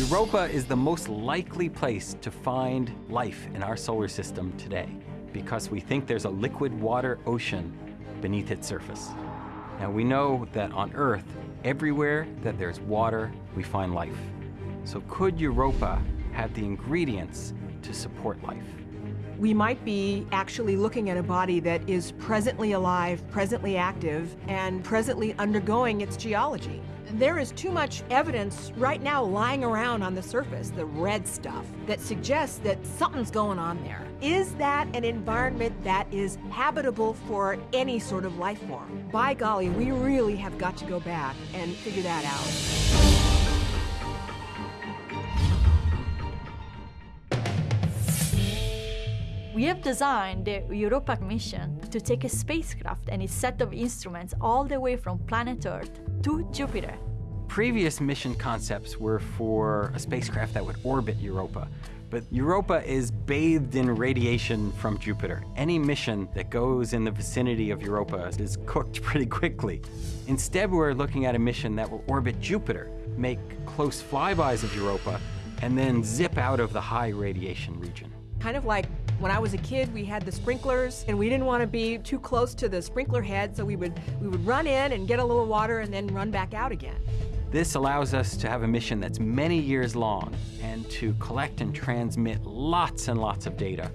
Europa is the most likely place to find life in our solar system today because we think there's a liquid water ocean beneath its surface. Now we know that on Earth, everywhere that there's water, we find life. So could Europa have the ingredients to support life? We might be actually looking at a body that is presently alive, presently active, and presently undergoing its geology. There is too much evidence right now lying around on the surface, the red stuff, that suggests that something's going on there. Is that an environment that is habitable for any sort of life form? By golly, we really have got to go back and figure that out. We have designed the Europa mission to take a spacecraft and its set of instruments all the way from planet Earth to Jupiter. Previous mission concepts were for a spacecraft that would orbit Europa, but Europa is bathed in radiation from Jupiter. Any mission that goes in the vicinity of Europa is cooked pretty quickly. Instead, we're looking at a mission that will orbit Jupiter, make close flybys of Europa, and then zip out of the high radiation region. Kind of like when I was a kid, we had the sprinklers, and we didn't want to be too close to the sprinkler head, so we would, we would run in and get a little water and then run back out again. This allows us to have a mission that's many years long and to collect and transmit lots and lots of data.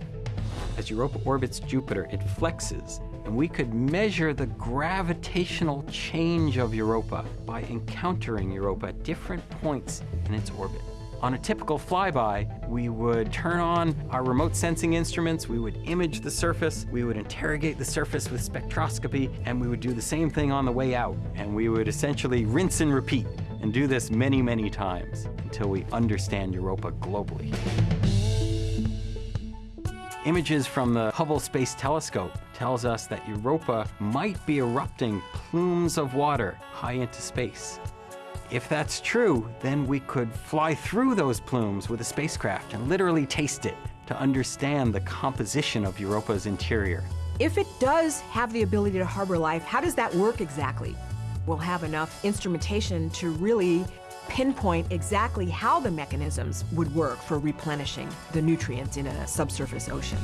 As Europa orbits Jupiter, it flexes, and we could measure the gravitational change of Europa by encountering Europa at different points in its orbit. On a typical flyby, we would turn on our remote sensing instruments, we would image the surface, we would interrogate the surface with spectroscopy, and we would do the same thing on the way out. And we would essentially rinse and repeat and do this many, many times until we understand Europa globally. Images from the Hubble Space Telescope tells us that Europa might be erupting plumes of water high into space. If that's true, then we could fly through those plumes with a spacecraft and literally taste it to understand the composition of Europa's interior. If it does have the ability to harbor life, how does that work exactly? We'll have enough instrumentation to really pinpoint exactly how the mechanisms would work for replenishing the nutrients in a subsurface ocean.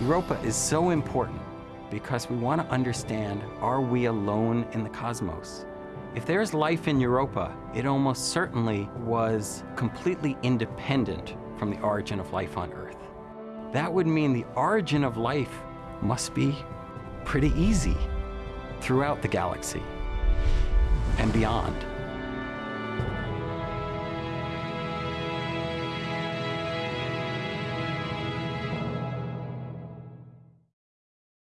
Europa is so important because we want to understand, are we alone in the cosmos? If there's life in Europa, it almost certainly was completely independent from the origin of life on Earth. That would mean the origin of life must be pretty easy throughout the galaxy and beyond.